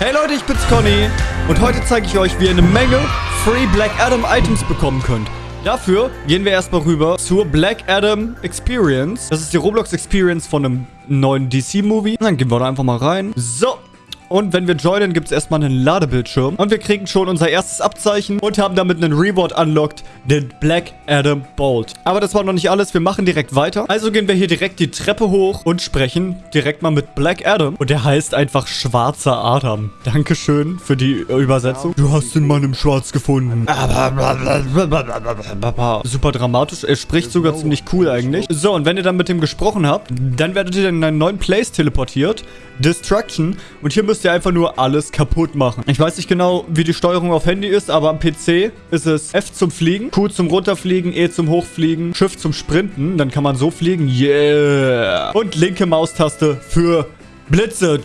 Hey Leute, ich bin's Conny und heute zeige ich euch, wie ihr eine Menge Free Black Adam Items bekommen könnt. Dafür gehen wir erstmal rüber zur Black Adam Experience. Das ist die Roblox Experience von einem neuen DC-Movie. Dann gehen wir da einfach mal rein. So, und wenn wir joinen, gibt es erstmal einen Ladebildschirm. Und wir kriegen schon unser erstes Abzeichen und haben damit einen Reward unlocked, den Black Adam Bolt. Aber das war noch nicht alles, wir machen direkt weiter. Also gehen wir hier direkt die Treppe hoch und sprechen direkt mal mit Black Adam. Und der heißt einfach Schwarzer Adam. Dankeschön für die Übersetzung. Du hast den Mann im Schwarz gefunden. Super dramatisch. Er spricht sogar ziemlich cool eigentlich. So, und wenn ihr dann mit dem gesprochen habt, dann werdet ihr in einen neuen Place teleportiert. Destruction. Und hier müsst ihr einfach nur alles kaputt machen. Ich weiß nicht genau, wie die Steuerung auf Handy ist, aber am PC ist es F zum Fliegen, Q zum Runterfliegen, E zum Hochfliegen, Shift zum Sprinten. Dann kann man so fliegen. Yeah. Und linke Maustaste für Blitze.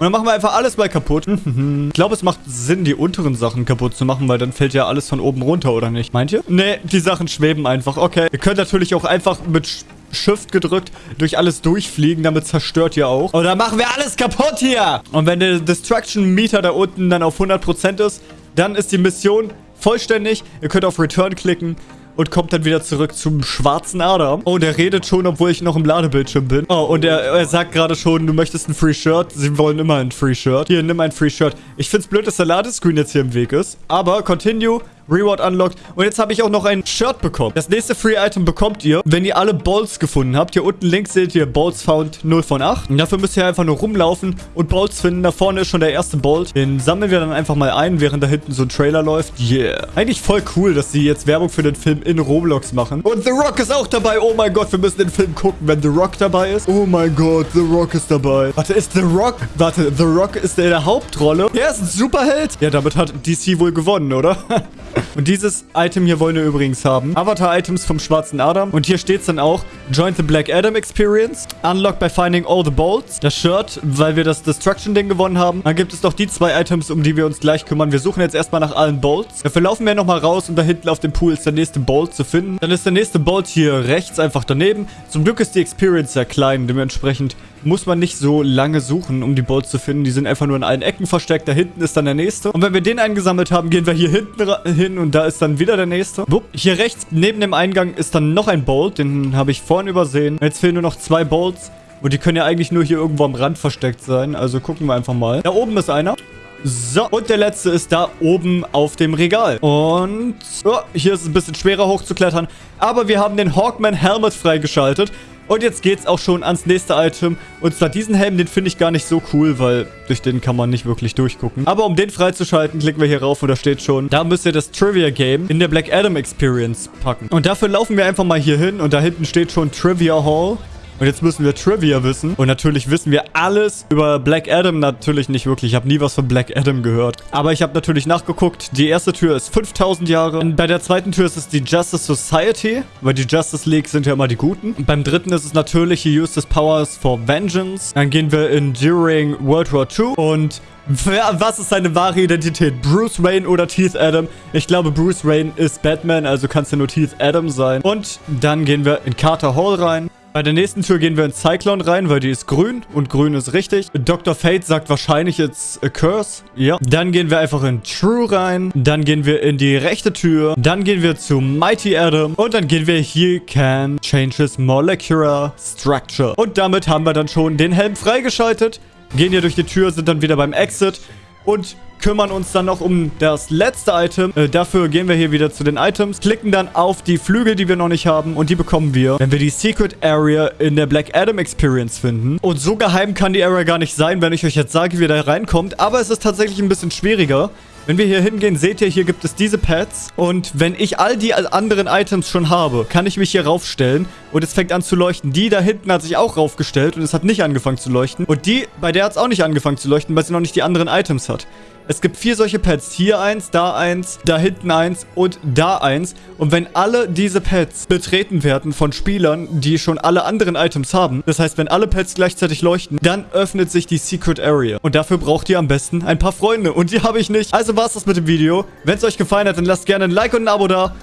Und dann machen wir einfach alles mal kaputt. ich glaube, es macht Sinn, die unteren Sachen kaputt zu machen, weil dann fällt ja alles von oben runter, oder nicht? Meint ihr? Nee, die Sachen schweben einfach. Okay. Ihr könnt natürlich auch einfach mit Shift gedrückt durch alles durchfliegen. Damit zerstört ihr auch. Und dann machen wir alles kaputt hier. Und wenn der Destruction Meter da unten dann auf 100% ist, dann ist die Mission vollständig. Ihr könnt auf Return klicken und kommt dann wieder zurück zum schwarzen Adam. Oh, der redet schon, obwohl ich noch im Ladebildschirm bin. Oh, und er, er sagt gerade schon, du möchtest ein Free Shirt. Sie wollen immer ein Free Shirt. Hier, nimm ein Free Shirt. Ich find's blöd, dass der Ladescreen jetzt hier im Weg ist. Aber Continue Reward unlocked. Und jetzt habe ich auch noch ein Shirt bekommen. Das nächste Free-Item bekommt ihr, wenn ihr alle Balls gefunden habt. Hier unten links seht ihr Balls found 0 von 8. Und dafür müsst ihr einfach nur rumlaufen und Balls finden. Da vorne ist schon der erste Bolt. Den sammeln wir dann einfach mal ein, während da hinten so ein Trailer läuft. Yeah. Eigentlich voll cool, dass sie jetzt Werbung für den Film in Roblox machen. Und The Rock ist auch dabei. Oh mein Gott, wir müssen den Film gucken, wenn The Rock dabei ist. Oh mein Gott, The Rock ist dabei. Warte, ist The Rock... Warte, The Rock ist in der Hauptrolle. Er ist ein Superheld. Ja, damit hat DC wohl gewonnen, oder? Und dieses Item hier wollen wir übrigens haben. Avatar-Items vom schwarzen Adam. Und hier steht es dann auch, Join the Black Adam Experience. Unlock by finding all the bolts. Das Shirt, weil wir das Destruction-Ding gewonnen haben. Dann gibt es noch die zwei Items, um die wir uns gleich kümmern. Wir suchen jetzt erstmal nach allen Bolts. Dafür laufen wir nochmal raus und da hinten auf dem Pool ist der nächste Bolt zu finden. Dann ist der nächste Bolt hier rechts einfach daneben. Zum Glück ist die Experience sehr klein. Dementsprechend muss man nicht so lange suchen, um die Bolts zu finden. Die sind einfach nur in allen Ecken versteckt. Da hinten ist dann der nächste. Und wenn wir den eingesammelt haben, gehen wir hier hinten hin und da ist dann wieder der nächste. Wupp. Hier rechts neben dem Eingang ist dann noch ein Bolt. Den habe ich vorhin übersehen. Jetzt fehlen nur noch zwei Bolts. Und die können ja eigentlich nur hier irgendwo am Rand versteckt sein. Also gucken wir einfach mal. Da oben ist einer. So, und der letzte ist da oben auf dem Regal. Und oh, hier ist es ein bisschen schwerer hochzuklettern. Aber wir haben den Hawkman Helmet freigeschaltet. Und jetzt geht's auch schon ans nächste Item. Und zwar diesen Helm, den finde ich gar nicht so cool, weil durch den kann man nicht wirklich durchgucken. Aber um den freizuschalten, klicken wir hier rauf und da steht schon, da müsst ihr das Trivia Game in der Black Adam Experience packen. Und dafür laufen wir einfach mal hier hin und da hinten steht schon Trivia Hall. Und jetzt müssen wir Trivia wissen. Und natürlich wissen wir alles über Black Adam. Natürlich nicht wirklich. Ich habe nie was von Black Adam gehört. Aber ich habe natürlich nachgeguckt. Die erste Tür ist 5000 Jahre. Und bei der zweiten Tür ist es die Justice Society. Weil die Justice League sind ja immer die Guten. Und beim dritten ist es natürlich used his powers for vengeance. Dann gehen wir in During World War II. Und was ist seine wahre Identität? Bruce Wayne oder Teeth Adam? Ich glaube, Bruce Wayne ist Batman, also kann es ja nur Teeth Adam sein. Und dann gehen wir in Carter Hall rein. Bei der nächsten Tür gehen wir in Cyclone rein, weil die ist grün und grün ist richtig. Dr. Fate sagt wahrscheinlich jetzt a Curse. Ja. Dann gehen wir einfach in True rein. Dann gehen wir in die rechte Tür. Dann gehen wir zu Mighty Adam. Und dann gehen wir hier can changes molecular structure. Und damit haben wir dann schon den Helm freigeschaltet. Gehen hier durch die Tür, sind dann wieder beim Exit. Und kümmern uns dann noch um das letzte Item. Äh, dafür gehen wir hier wieder zu den Items, klicken dann auf die Flügel, die wir noch nicht haben und die bekommen wir, wenn wir die Secret Area in der Black Adam Experience finden. Und so geheim kann die Area gar nicht sein, wenn ich euch jetzt sage, wie ihr da reinkommt. Aber es ist tatsächlich ein bisschen schwieriger. Wenn wir hier hingehen, seht ihr, hier gibt es diese Pads. Und wenn ich all die anderen Items schon habe, kann ich mich hier raufstellen. Und es fängt an zu leuchten. Die da hinten hat sich auch raufgestellt und es hat nicht angefangen zu leuchten. Und die, bei der hat es auch nicht angefangen zu leuchten, weil sie noch nicht die anderen Items hat. Es gibt vier solche Pads. Hier eins, da eins, da hinten eins und da eins. Und wenn alle diese Pads betreten werden von Spielern, die schon alle anderen Items haben, das heißt, wenn alle Pads gleichzeitig leuchten, dann öffnet sich die Secret Area. Und dafür braucht ihr am besten ein paar Freunde. Und die habe ich nicht. Also war es das mit dem Video. Wenn es euch gefallen hat, dann lasst gerne ein Like und ein Abo da.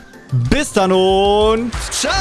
Bis dann und ciao!